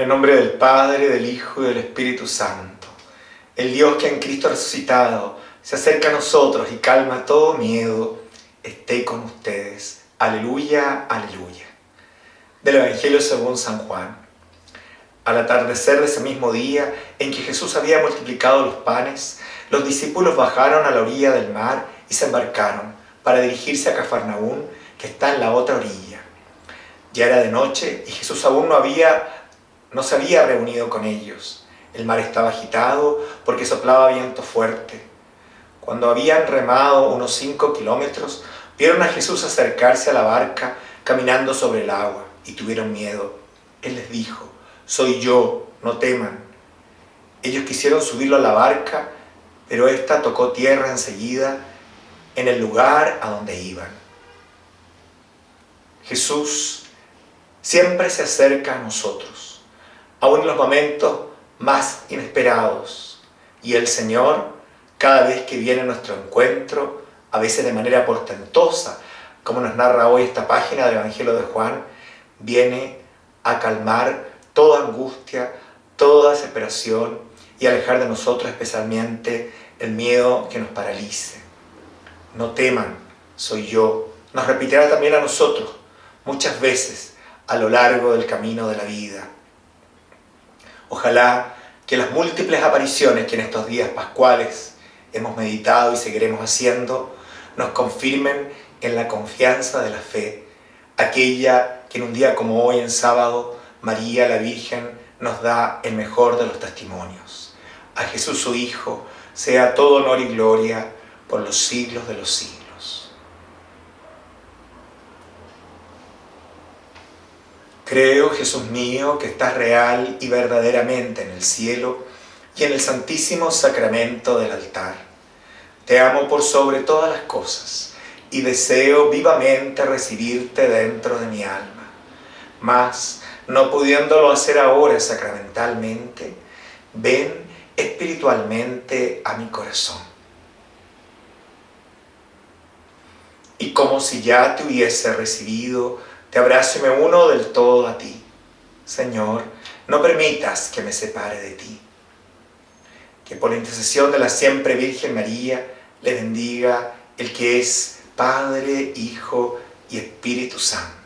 el nombre del Padre, del Hijo y del Espíritu Santo. El Dios que en Cristo resucitado se acerca a nosotros y calma todo miedo, esté con ustedes. Aleluya, aleluya. Del Evangelio según San Juan. Al atardecer de ese mismo día en que Jesús había multiplicado los panes, los discípulos bajaron a la orilla del mar y se embarcaron para dirigirse a Cafarnaún, que está en la otra orilla. Ya era de noche y Jesús aún no, había, no se había reunido con ellos. El mar estaba agitado porque soplaba viento fuerte. Cuando habían remado unos cinco kilómetros, vieron a Jesús acercarse a la barca caminando sobre el agua y tuvieron miedo. Él les dijo, soy yo, no teman. Ellos quisieron subirlo a la barca, pero ésta tocó tierra enseguida en el lugar a donde iban. Jesús siempre se acerca a nosotros, aún en los momentos más inesperados. Y el Señor, cada vez que viene a nuestro encuentro, a veces de manera portentosa, como nos narra hoy esta página del Evangelio de Juan, viene a calmar toda angustia, toda desesperación y alejar de nosotros especialmente el miedo que nos paralice. No teman, soy yo. Nos repetirá también a nosotros muchas veces a lo largo del camino de la vida. Ojalá que las múltiples apariciones que en estos días pascuales hemos meditado y seguiremos haciendo nos confirmen en la confianza de la fe, aquella que en un día como hoy, en sábado, María la Virgen nos da el mejor de los testimonios. A Jesús su Hijo sea todo honor y gloria por los siglos de los siglos. Creo, Jesús mío, que estás real y verdaderamente en el cielo y en el santísimo sacramento del altar. Te amo por sobre todas las cosas y deseo vivamente recibirte dentro de mi alma. Mas, no pudiéndolo hacer ahora sacramentalmente, ven espiritualmente a mi corazón. Y como si ya te hubiese recibido, te abrazo y me uno del todo a ti. Señor, no permitas que me separe de ti. Que por la intercesión de la siempre Virgen María le bendiga el que es Padre, Hijo y Espíritu Santo.